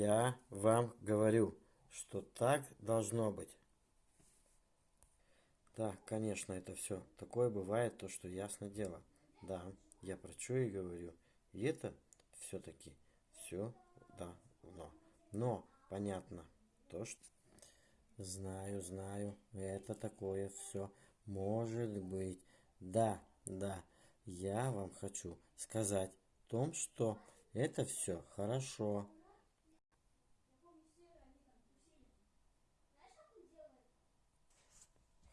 Я вам говорю, что так должно быть. Да, конечно, это все. Такое бывает, то, что ясно дело. Да, я про что и говорю. И это все-таки все, да, но. Но, понятно, то, что... Знаю, знаю, это такое все может быть. Да, да, я вам хочу сказать о том, что это все хорошо.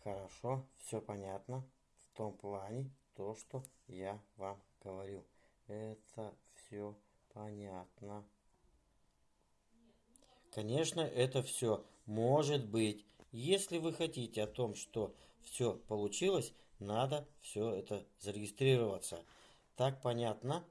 Хорошо, все понятно. В том плане, то, что я вам говорю. Это все понятно. Конечно, это все может быть. Если вы хотите о том, что все получилось, надо все это зарегистрироваться. Так понятно?